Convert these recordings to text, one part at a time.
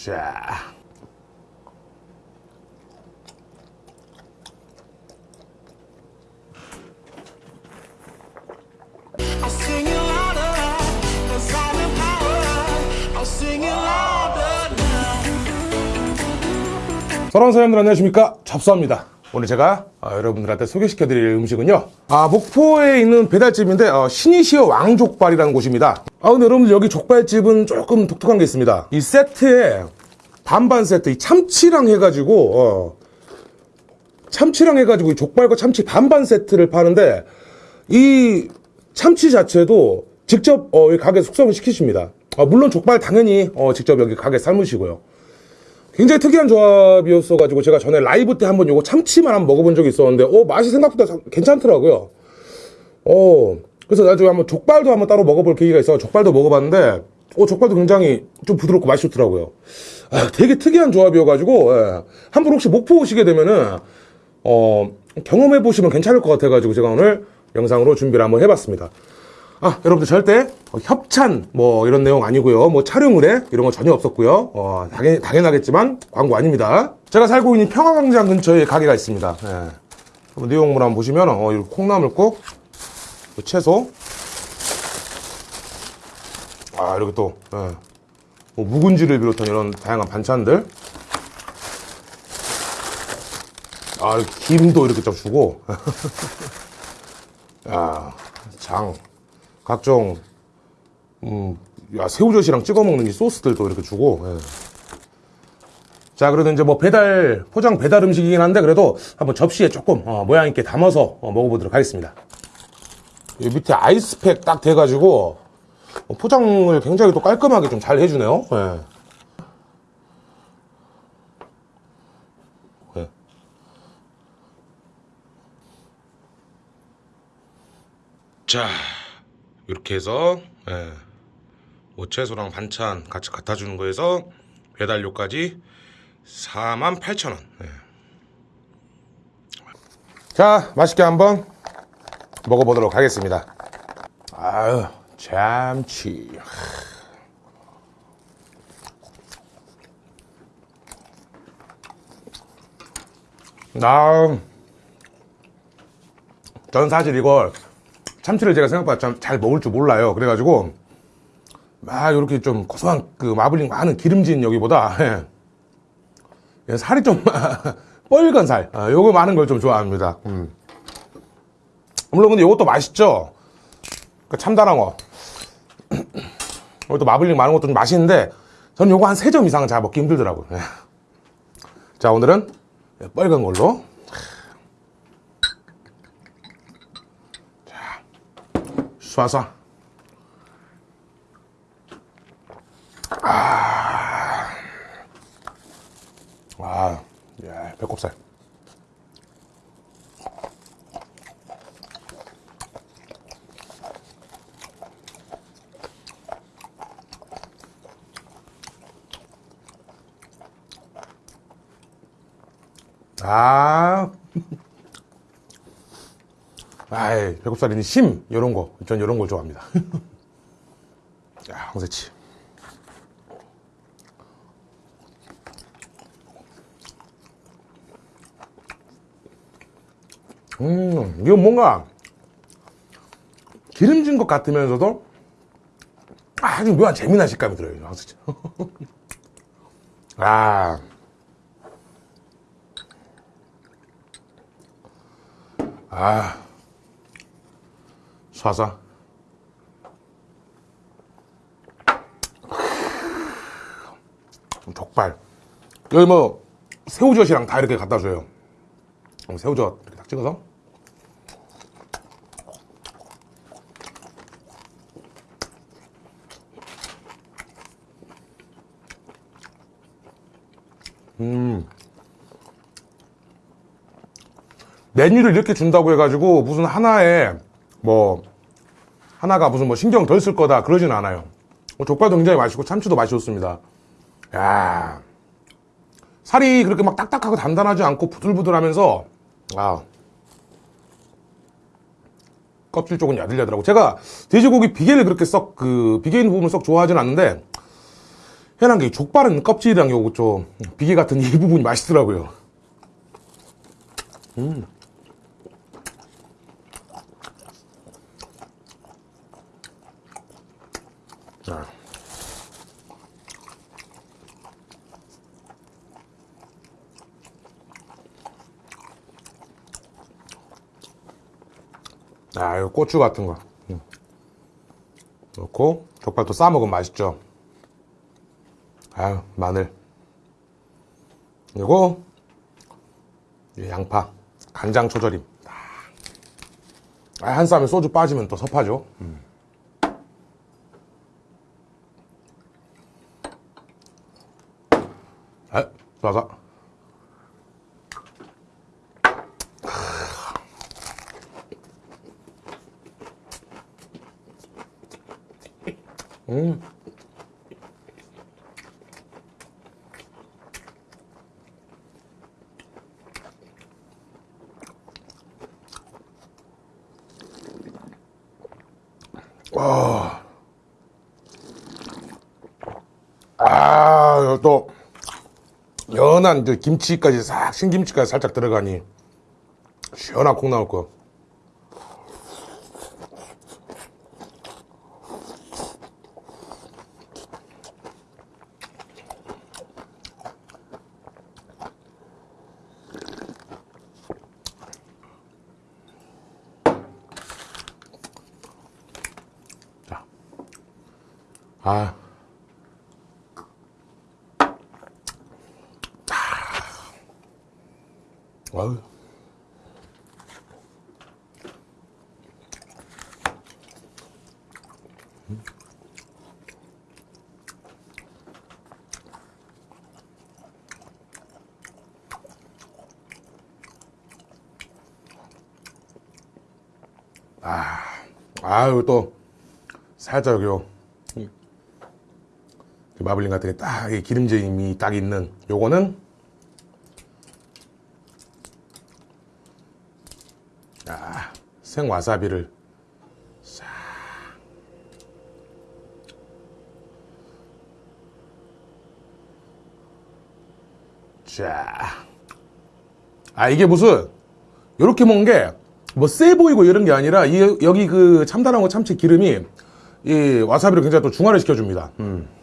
자. I'll sing it louder, 'cause I'm in power. I'll sing it louder now. 사랑하는 사람들 안녕하십니까 잡수합니다 오늘 제가 어, 여러분들한테 소개시켜 드릴 음식은요. 아 목포에 있는 배달집인데 어, 신이시여 왕족발이라는 곳입니다. 아 근데 여러분들 여기 족발집은 조금 독특한 게 있습니다. 이 세트에 반반 세트 이 참치랑 해가지고 어, 참치랑 해가지고 이 족발과 참치 반반 세트를 파는데 이 참치 자체도 직접 어, 이 가게 숙성을 시키십니다. 아, 물론 족발 당연히 어, 직접 여기 가게 삶으시고요 굉장히 특이한 조합이었어가지고 제가 전에 라이브 때 한번 요거 참치만 한번 먹어본 적이 있었는데 어 맛이 생각보다 참- 괜찮더라고요. 어 그래서 나중에 한번 족발도 한번 따로 먹어볼 계기가 있어 족발도 먹어봤는데 어 족발도 굉장히 좀 부드럽고 맛이 좋더라고요. 아, 되게 특이한 조합이어가지고 예. 한번 혹시 목포 오시게 되면은 어 경험해 보시면 괜찮을 것 같아가지고 제가 오늘 영상으로 준비를 한번 해봤습니다 아, 여러분들 절대 어, 협찬 뭐 이런 내용 아니고요. 뭐 촬영 의뢰 이런 거 전혀 없었고요. 어, 당연, 당연하겠지만 광고 아닙니다. 제가 살고 있는 평화광장 근처에 가게가 있습니다. 예. 내용물 한번 보시면 어, 이 콩나물국, 그 채소, 아 이렇게 또 예. 뭐 묵은지를 비롯한 이런 다양한 반찬들, 아 이렇게 김도 이렇게 좀 주고. 야, 장, 각종, 음, 야, 새우젓이랑 찍어 먹는 이 소스들도 이렇게 주고, 예. 자, 그래도 이제 뭐 배달, 포장 배달 음식이긴 한데, 그래도 한번 접시에 조금, 어, 모양 있게 담아서 어, 먹어보도록 하겠습니다. 이 밑에 아이스팩 딱 돼가지고, 어, 포장을 굉장히 또 깔끔하게 좀 잘 해주네요. 예. 예. 자 이렇게 해서 예, 뭐 채소랑 반찬 같이 갖다 주는 거에서 배달료까지 48,000원. 예. 자 맛있게 한번 먹어보도록 하겠습니다. 아유 참치. 나 저는 사실 이걸 참치를 제가 생각보다 참 잘 먹을 줄 몰라요. 그래가지고 막 이렇게 좀 고소한 그 마블링 많은 기름진 여기보다 예. 예, 살이 좀 뻘건 살, 아, 요거 많은 걸 좀 좋아합니다. 음. 물론 근데 이것도 맛있죠. 그 참다랑어. 이것도 마블링 많은 것도 좀 맛있는데 저는 요거 한세점 이상은 잘 먹기 힘들더라고요. 예. 자 오늘은 뻘건 걸로 쏴쏴. 아, 아, 야, 배꼽살. 아, 아이, 배꼽살이니 심, 요런 거. 전 요런 걸 좋아합니다. 야, 황새치. 음, 이거 뭔가 기름진 것 같으면서도 아주 묘한 재미난 식감이 들어요, 이 황새치. 아. 아. 쏴쏴. 족발. 여기 뭐, 새우젓이랑 다 이렇게 갖다 줘요. 어, 새우젓 이렇게 딱 찍어서. 메뉴를 이렇게 준다고 해가지고 무슨 하나에 뭐 하나가 무슨 뭐 신경 덜 쓸 거다 그러진 않아요. 뭐 족발도 굉장히 맛있고 참치도 맛이 좋습니다. 야 살이 그렇게 막 딱딱하고 단단하지 않고 부들부들하면서 아 껍질 쪽은 야들야들하고 제가 돼지고기 비계를 그렇게 썩 그 비계 있는 부분을 썩 좋아하진 않는데 희한한 게 족발은 껍질이랑 요거 좀 비계 같은 이 부분이 맛있더라고요. 음. 아, 이 고추 같은 거. 음. 넣고, 족발 또 싸먹으면 맛있죠. 아유, 마늘. 그리고, 이 양파. 간장 초절임. 아, 한 쌈에 소주 빠지면 또 섭하죠. 음. 아, 좋아서. 음. 아, 또, 연한 그 김치까지 싹, 신김치까지 살짝 들어가니, 시원한 콩 나올 거. 아. 아유. 아, 아유, 또, 살짝 요, 마블링 같은 게 딱, 이 기름짐이 딱 있는, 요거는, 아, 생와사비를 싹. 자. 아, 이게 무슨, 요렇게 먹은 게, 뭐, 세 보이고 이런 게 아니라, 이, 여기 그 참다랑어 참치 기름이, 이 와사비를 굉장히 또 중화를 시켜줍니다. 음.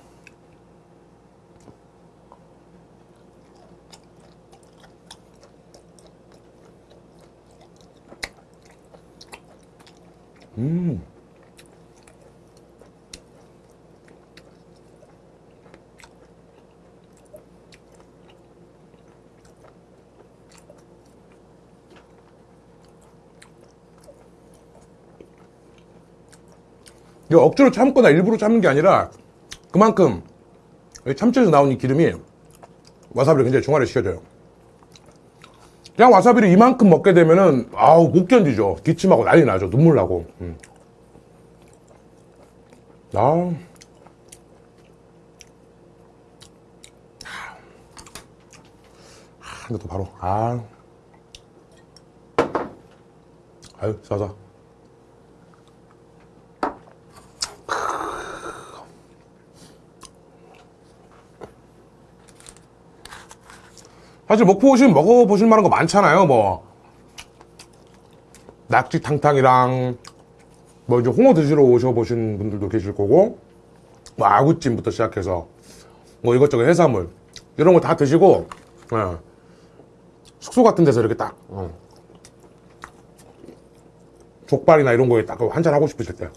이거 억지로 참거나 일부러 참는 게 아니라 그만큼 이 참치에서 이 기름이 와사비를 굉장히 중화를 시켜줘요. 그냥 와사비를 이만큼 먹게 되면은 아우 못 견디죠. 기침하고 난리 나죠. 눈물 나고. 음. 아. 아, 이것도 바로 아. 아유 싸서. 사실 목포 오시면 먹어보실 만한 거 많잖아요. 뭐 낙지 탕탕이랑 뭐 이제 홍어 드시러 오셔보신 분들도 계실 거고 뭐 아구찜부터 시작해서 뭐 이것저것 해산물 이런 거 다 드시고 예. 숙소 같은 데서 이렇게 딱 어. 족발이나 이런 거에 딱 한잔 하고 싶으실 때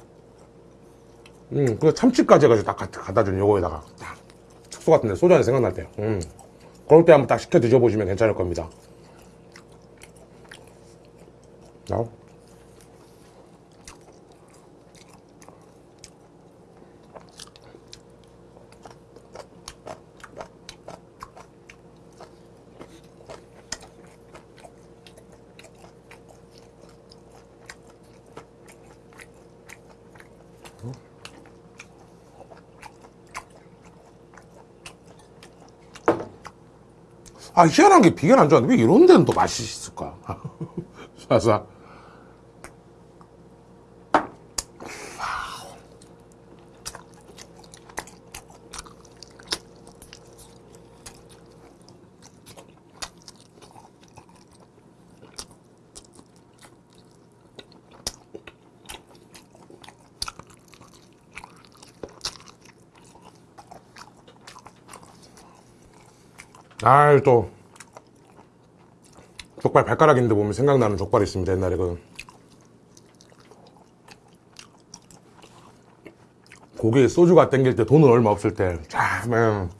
음, 그 참치까지 해가지고 딱 갖다 준 요거에다가 딱 숙소 같은 데 소주 한잔 생각날 때 음. 그럴 때 한번 딱 시켜 드셔보시면 괜찮을 겁니다. 자. 아, 희한한 게 비계는 안 좋아하는데 왜 이런 데는 또 맛이 있을까? 쏴쏴. 아, 또. 족발 발가락 인데 보면 생각나는 족발이 있습니다, 옛날에 그. 고기에 소주가 땡길 때 돈은 얼마 없을 때, 참, 음.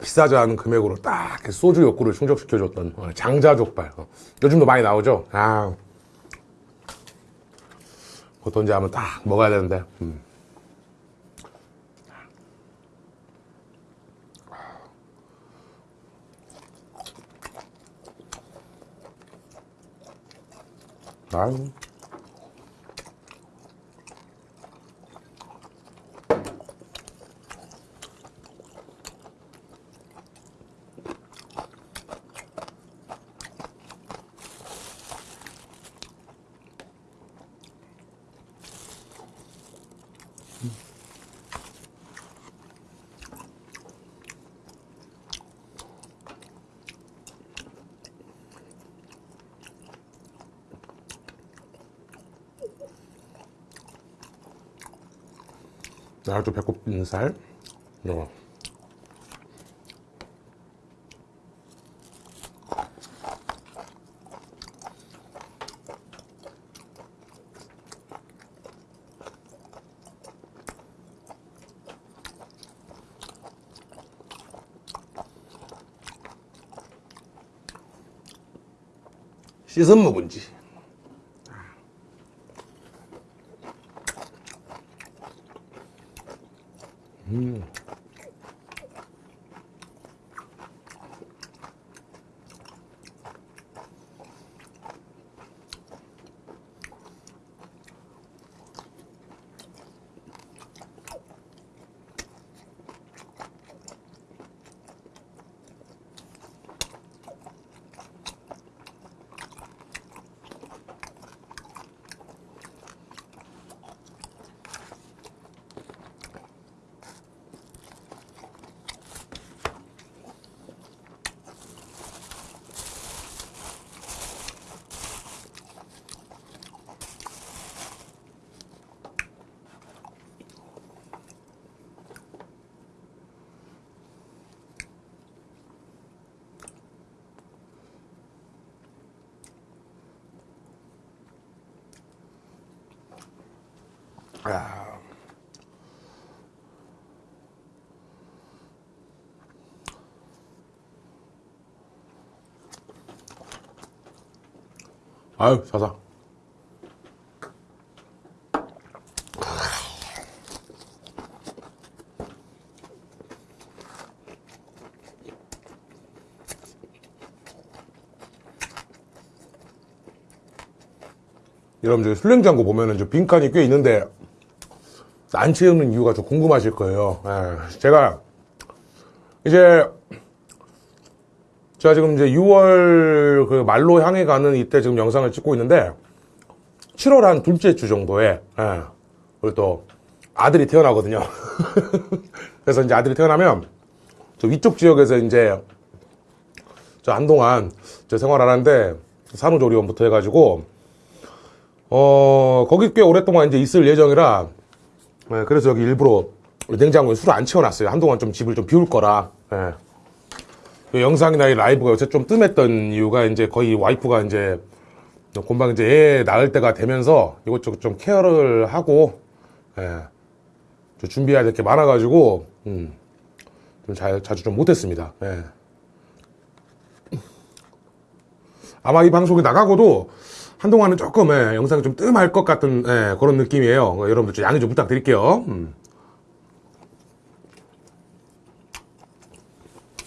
비싸지 않은 금액으로 딱 소주 욕구를 충족시켜줬던 어, 장자 족발. 어, 요즘도 많이 나오죠? 아. 그것도 언제 한번 딱 먹어야 되는데. 음. 아유. 나도 배꼽 있는 살. 이거. 씻은 묵은지. Mm. 아. 아유, 사사. 여러분들 술냉장고 보면은 저 빈칸이 꽤 있는데 안 채우는 이유가 좀 궁금하실 거예요. 예, 제가 이제 제가 지금 이제 6월 그 말로 향해 가는 이때 지금 영상을 찍고 있는데 7월 한 둘째 주 정도에 예, 그리고 또 아들이 태어나거든요. 그래서 이제 아들이 태어나면 저 위쪽 지역에서 이제 저 한동안 저 생활하는데 산후조리원부터 해가지고 어 거기 꽤 오랫동안 이제 있을 예정이라 네, 그래서 여기 일부러 냉장고에 술을 안 채워놨어요. 한동안 좀 집을 좀 비울 거라. 예. 이 영상이나 이 라이브가 요새 좀 뜸했던 이유가 이제 거의 와이프가 이제 금방 이제 애 낳을 때가 되면서 이것저것 좀 케어를 하고 예. 좀 준비해야 될 게 많아가지고 음, 좀 자, 자주 좀 못했습니다. 예. 아마 이 방송이 나가고도 한동안은 조금 예, 영상이 좀 뜸할 것 같은 예, 그런 느낌이에요. 어, 여러분들 좀 양해 좀 부탁드릴게요. 음.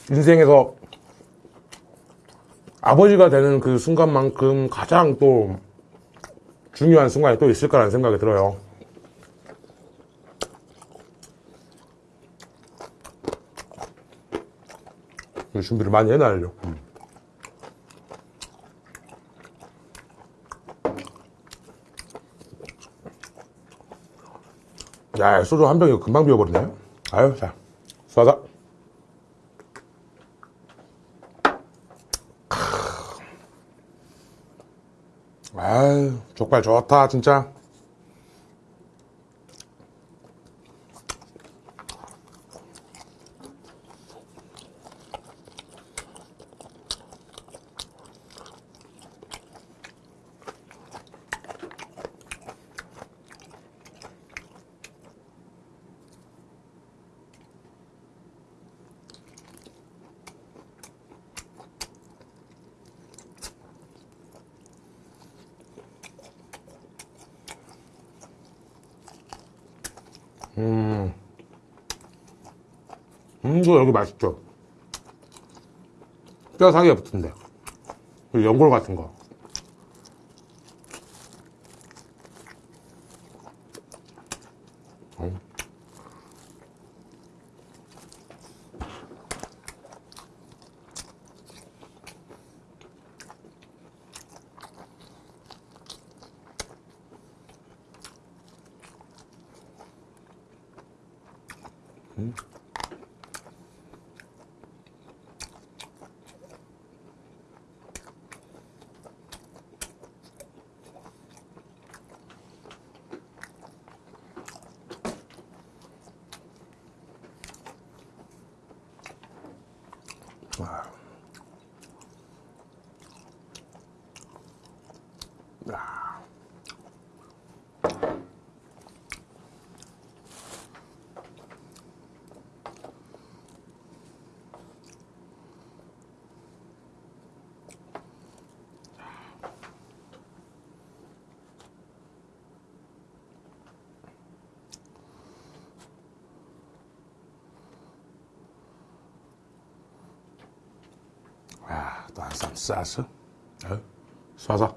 인생에서 아버지가 되는 그 순간만큼 가장 또 중요한 순간이 또 있을 거라는 생각이 들어요. 준비를 많이 해놔야죠. 음. 야, 소주 한 병이 금방 비워버리네. 아유, 자, 쏴자. 아유, 족발 좋다, 진짜. 이거 여기 맛있죠? 뼈 사이에 붙은데. 그리고 연골 같은 거. 음. 아, 또 한쌈 싸서. 어? 쏴서.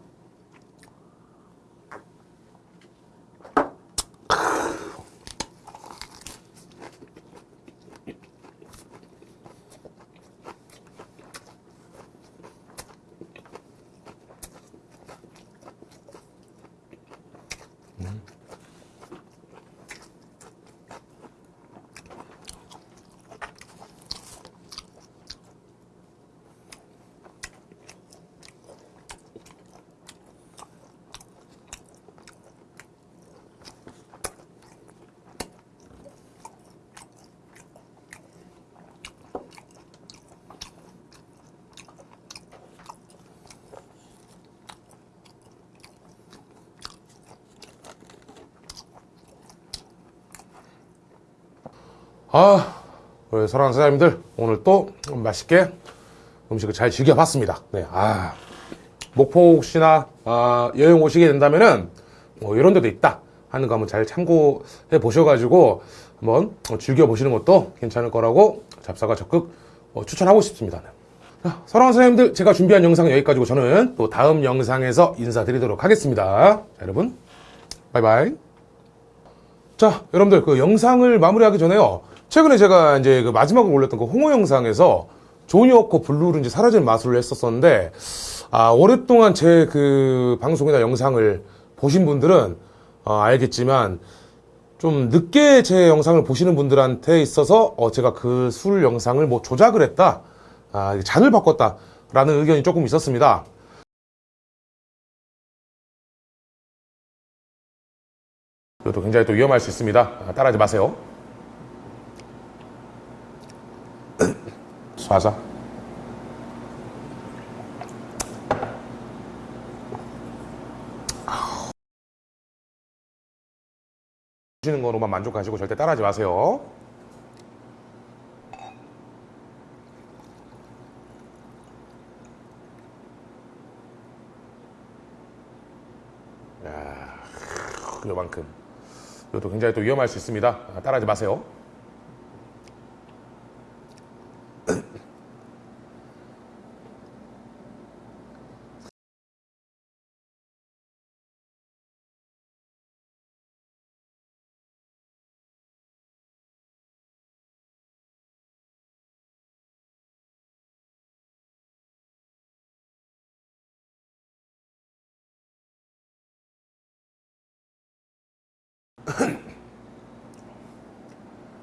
아, 우리 사랑하는 사장님들, 오늘 또 맛있게 음식을 잘 즐겨봤습니다. 네, 아, 목포 혹시나 아, 여행 오시게 된다면은 뭐 이런 데도 있다 하는 거 한번 잘 참고해 보셔가지고 한번 어, 즐겨보시는 것도 괜찮을 거라고 잡사가 적극 어, 추천하고 싶습니다. 자, 사랑하는 사장님들, 제가 준비한 영상은 여기까지고 저는 또 다음 영상에서 인사드리도록 하겠습니다. 자, 여러분, 바이바이. 자, 여러분들 그 영상을 마무리하기 전에요. 최근에 제가 이제 그 마지막으로 올렸던 그 홍어 영상에서 조니 워커 블루를 이제 사라진 마술을 했었었는데 아, 오랫동안 제 그 방송이나 영상을 보신 분들은 어, 알겠지만 좀 늦게 제 영상을 보시는 분들한테 있어서 어, 제가 그 술 영상을 뭐 조작을 했다, 아, 잔을 바꿨다 라는 의견이 조금 있었습니다. 이것도 굉장히 또 위험할 수 있습니다. 아, 따라하지 마세요. 쏴자. 주시는 거로만 만족하시고 절대 따라하지 마세요. 야, 요만큼. 이것도 굉장히 또 위험할 수 있습니다. 아, 따라하지 마세요.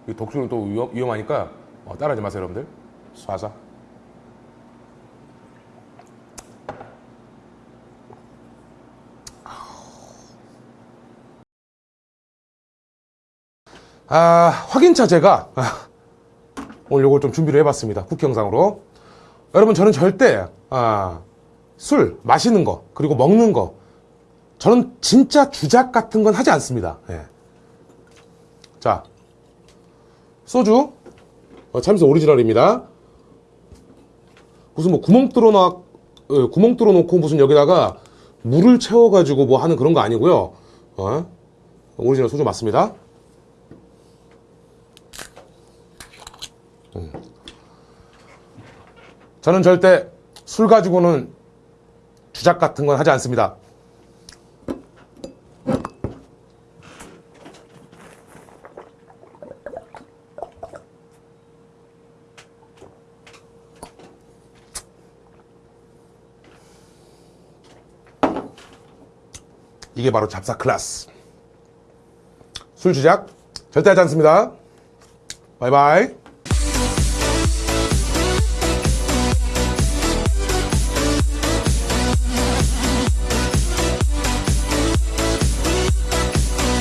이 독주는 또 위험, 위험 하니까 어, 따라하지 마세요, 여러분들. 쏴자. 아, 확인차 제가 아, 오늘 요걸 좀 준비를 해봤습니다. 쿠키 영상으로. 여러분, 저는 절대 아, 술, 마시는 거, 그리고 먹는 거, 저는 진짜 주작 같은 건 하지 않습니다. 예. 자, 소주. 어, 참이슬 오리지널입니다. 무슨 뭐 구멍 뚫어놔 예, 어, 구멍 뚫어놓고 무슨 여기다가 물을 채워가지고 뭐 하는 그런 거 아니고요. 어? 오리지널 소주 맞습니다. 음. 저는 절대 술 가지고는 주작 같은 건 하지 않습니다. 이게 바로 잡사 클래스. 술 주작 절대 하지 않습니다. 바이바이.